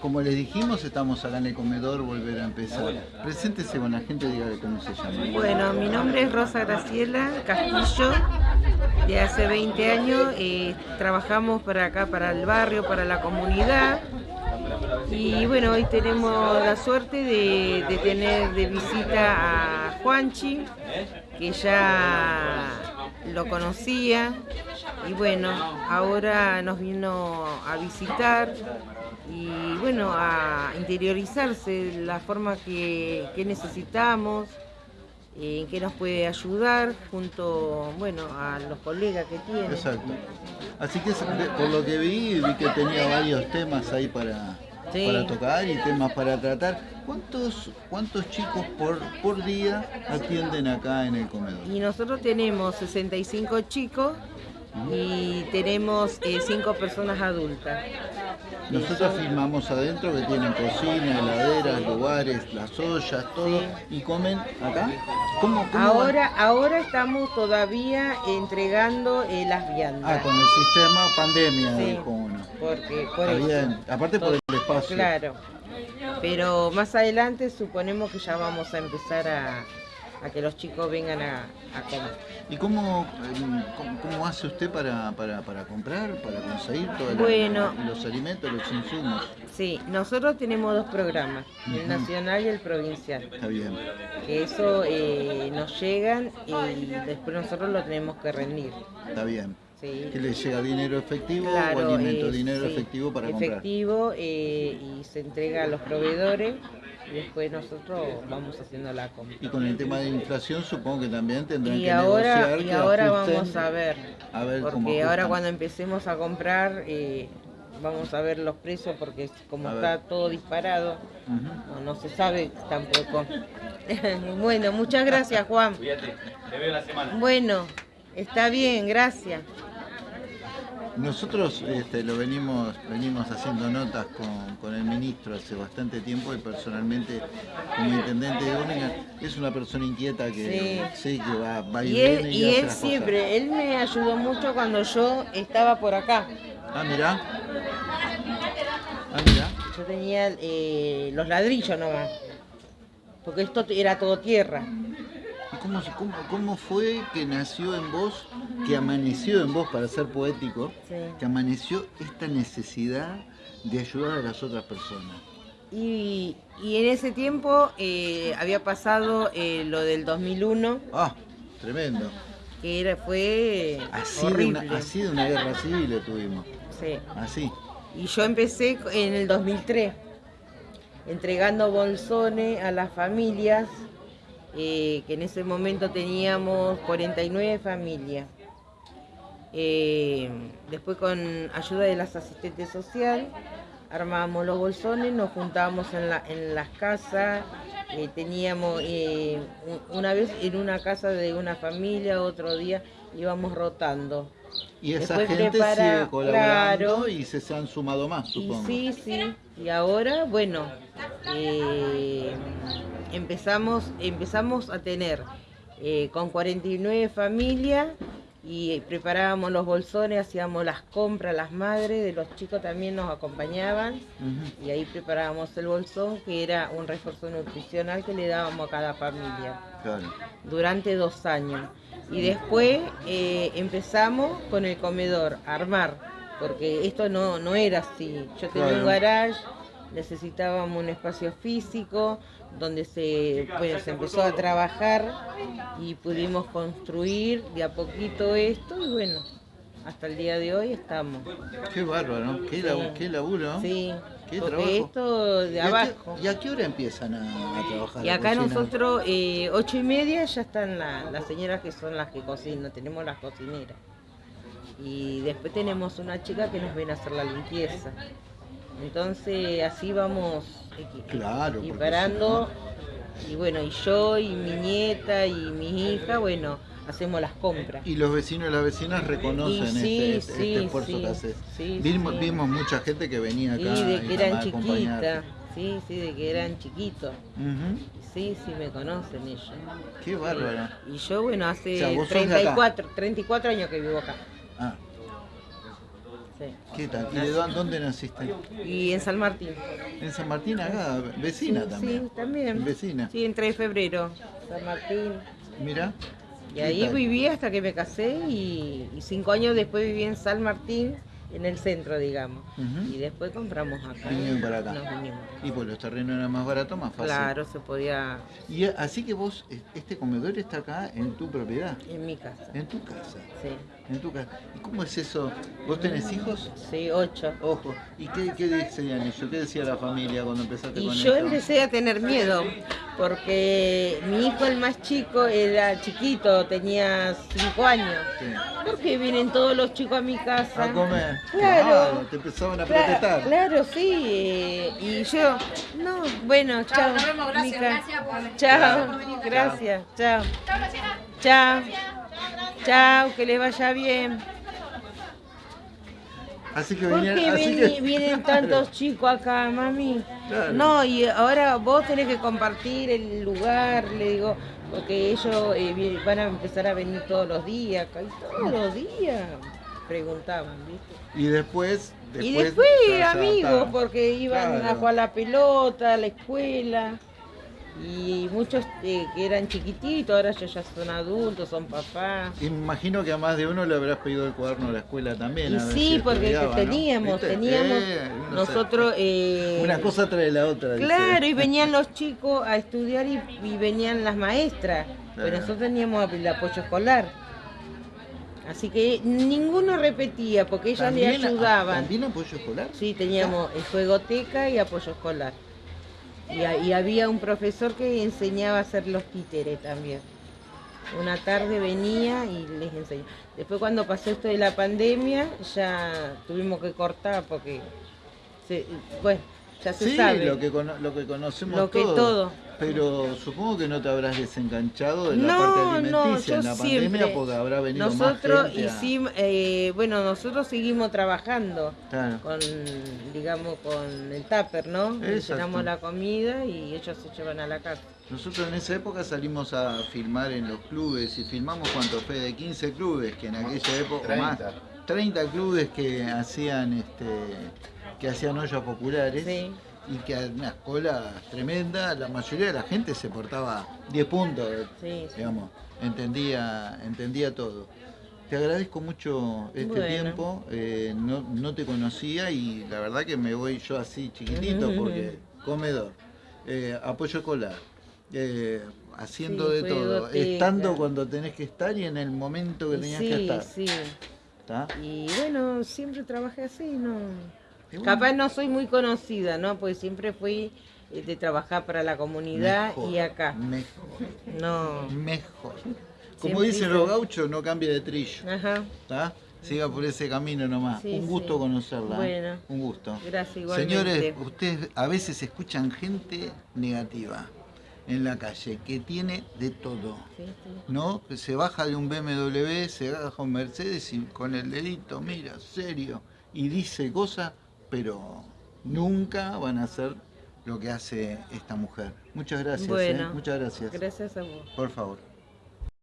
como les dijimos, estamos acá en el comedor, volver a empezar. Preséntese con la gente, dígale cómo se llama. Bueno, mi nombre es Rosa Graciela Castillo, de hace 20 años. eh, trabajamos para acá, para el barrio, para la comunidad. Y bueno, hoy tenemos la suerte de, de tener de visita a Juanchi, que ya lo conocía. Y bueno, ahora nos vino a visitar y bueno, a interiorizarse la forma que, que necesitamos, eh, en qué nos puede ayudar junto, bueno, a los colegas que tiene. Exacto. Así que por lo que vi, vi que tenía varios temas ahí para, Sí. para tocar y temas para tratar. ¿Cuántos, cuántos chicos por, por día atienden acá en el comedor? Y nosotros tenemos 65 chicos y tenemos 5 personas adultas. Nosotros filmamos adentro que tienen cocina, heladeras, lugares, las ollas, todo. ¿Y comen acá? ¿Cómo, cómo Ahora, ahora estamos todavía entregando eh, las viandas. Ah, con el sistema pandemia, Sí. dijo uno. Porque, por Está bien. Aparte por el espacio. Claro. Pero más adelante suponemos que ya vamos a empezar a, a que los chicos vengan a, a comer. ¿Y cómo, em, cómo, cómo hace usted para, para, para comprar, para conseguir todos Bueno. los alimentos, los insumos? Sí, nosotros tenemos dos programas, el nacional y el provincial. Está bien. Que eso eh, nos llegan y después nosotros lo tenemos que rendir. Está bien. Sí. ¿Que le llega dinero efectivo o Claro, alimento? eh, dinero sí, efectivo para comprar. efectivo eh, y se entrega a los proveedores y después nosotros vamos haciendo la compra. Y con el tema de inflación supongo que también tendrán Y que ahora, negociar y que ahora ajusten. vamos a ver, a ver cómo porque ahora cuando empecemos a comprar eh, vamos a ver los precios porque como A está ver. todo disparado, no, no se sabe tampoco. bueno, muchas gracias Juan. Cuídate, te veo la semana. Bueno, está bien, gracias. Nosotros este, lo venimos, venimos haciendo notas con, con el ministro hace bastante tiempo y personalmente como intendente de Groningen es una persona inquieta que sí, que va, va y, Y viene él, y, y él siempre, él me ayudó mucho cuando yo estaba por acá. Ah, mirá. Ah, mirá. Yo tenía eh, los ladrillos nomás, porque esto era todo tierra. ¿Y cómo, cómo, cómo fue que nació en vos, que amaneció en vos, para ser poético, Sí. que amaneció esta necesidad de ayudar a las otras personas? Y, y en ese tiempo eh, había pasado eh, lo del 2001, Ah, tremendo. que era, fue Así de, horrible. una, así de una guerra civil tuvimos. Sí. Así. Y yo empecé en el 2003, entregando bolsones a las familias, eh, que en ese momento teníamos 49 familias. Eh, después con ayuda de las asistentes sociales, armábamos los bolsones, nos juntábamos en, la- en las casas, eh, teníamos eh, un- una vez en una casa de una familia, otro día íbamos rotando. Y esa Después gente prepara- sigue colaborando claro. y se, se han sumado más, supongo. sí, sí. Y ahora, bueno, eh, empezamos, empezamos a tener con 49 familias y preparábamos los bolsones, hacíamos las compras, las madres de los chicos también nos acompañaban y ahí preparábamos el bolsón que era un refuerzo nutricional que le dábamos a cada familia Claro. durante dos años. Y después eh, empezamos con el comedor, a armar, porque esto no, no era así. Yo tenía Claro. un garage, necesitábamos un espacio físico donde se, bueno, se empezó a trabajar y pudimos construir de a poquito esto y bueno, hasta el día de hoy estamos. Qué bárbaro, ¿no? Qué, Sí. labu- qué laburo, ¿no? Sí, Qué porque trabajo. esto de ¿Y a qué- abajo. ¿Y a qué hora empiezan a, a trabajar? Y acá nosotros, eh, ocho y media, ya están la- las señoras que son las que cocinan, tenemos las cocineras. Y después tenemos una chica que nos viene a hacer la limpieza. Entonces así vamos Claro, equiparando. Y bueno, y yo y mi nieta y mi hija, bueno, hacemos las compras. Y los vecinos y las vecinas reconocen Y sí, este, este- sí, este esfuerzo sí, que haces. vimos, vimos mucha gente que venía acá Sí, de y que eran chiquitas. Sí, sí, de que eran chiquitos. Sí, sí, me conocen ellos. Qué bárbaro. Y yo, bueno, hace O sea, vos sos de acá. 34, 34 años que vivo acá. Ah. Sí. ¿Qué tal? ¿Y de dónde, dónde naciste? Y en San Martín. En San Martín, acá, vecina Sí, también. Sí, también. Vecina. Sí, en 3 de febrero, San Martín. Mira. Y ¿Qué ahí tal? viví hasta que me casé y, y cinco años después viví en San Martín, en el centro, digamos. Y después compramos acá. Vinieron para acá. Y pues los terrenos eran más baratos, más fácil. Claro, se podía Y así que vos, este comedor está acá en tu propiedad, en mi casa. en tu casa. Sí, En tu casa. ¿Y cómo es eso? ¿Vos tenés hijos? sí, ocho. Ojo. ¿Y qué, qué decían ellos? ¿Qué decía la familia cuando empezaste Y con yo esto? empecé a tener miedo, porque mi hijo, el más chico, era chiquito, tenía cinco años. Sí. ¿Por qué vienen todos los chicos a mi casa? A comer. Claro. te empezaban a protestar. Claro, sí. eh, y yo, no, bueno, chao. nos vemos, gracias, Mica. gracias por- Chao, gracias, chao. Chao. Chao, que les vaya bien. Así que ¿Por venían. qué así veni- que- vienen tantos chicos acá, mami? Claro. No, y ahora vos tenés que compartir el lugar, le digo, porque ellos eh, van a empezar a venir todos los días, y todos los días preguntaban, ¿viste? Y después. y después ya- ya amigos, porque iban a jugar la pelota, a la escuela. Y muchos eh, que eran chiquititos, ahora ellos ya son adultos, son papás. Imagino que a más de uno le habrás pedido el cuaderno a la escuela también. Y sí, si porque teníamos, teníamos Eh, nosotros... eh, Una cosa trae la otra. dice. Claro, y venían los chicos a estudiar y, y venían las maestras, pero nosotros teníamos el apoyo escolar. Así que ninguno repetía porque ellas le ¿También- ayudaban. ¿También apoyo escolar? Sí, teníamos el juegoteca y apoyo escolar. Y, había un profesor que enseñaba a hacer los títeres también. Una tarde venía y les enseñó. Después cuando pasó esto de la pandemia, ya tuvimos que cortar porque, se- bueno, ya se Sí, sabe. lo que, cono- lo que conocemos Lo que todos. todo. Pero supongo que no te habrás desenganchado de la No, parte no, alimenticia yo en la siempre. pandemia porque habrá venido Nosotros más gente a- hicimos, eh, bueno, nosotros seguimos trabajando Claro. con, digamos, con el tupper, ¿no? Llenamos la comida y ellos se llevan a la casa. Nosotros en esa época salimos a filmar en los clubes y filmamos cuánto fue de 15 clubes que en aquella época más 30 clubes que hacían este que hacían ollas populares Sí. y que unas colas tremendas, la mayoría de la gente se portaba 10 puntos, Sí, sí. digamos, entendía, entendía todo. Te agradezco mucho este Bueno. tiempo, eh, no, no te conocía y la verdad que me voy yo así chiquitito porque comedor, eh, apoyo escolar, eh, haciendo Sí, de todo, estando cuando tenés que estar y en el momento que tenías que Sí, estar. sí. ¿está? Y bueno, siempre trabajé así, ¿no? Capaz no soy muy conocida, ¿no? Porque siempre fui eh, de trabajar para la comunidad mejor, y acá. Mejor, No. mejor. Como Siempre dicen los gauchos, no cambie de trillo. Ajá. ¿Está? Siga por ese camino nomás. Sí, un gusto sí. conocerla. ¿eh? Bueno. Un gusto. Gracias, igualmente. Señores, ustedes a veces escuchan gente negativa en la calle, que tiene de todo. Sí, sí. ¿No? Que se baja de un BMW, se baja un Mercedes y con el dedito, mira, serio, y dice cosas, pero nunca van a hacer lo que hace esta mujer. Muchas gracias. ¿eh? Muchas gracias. Gracias a vos. Por favor.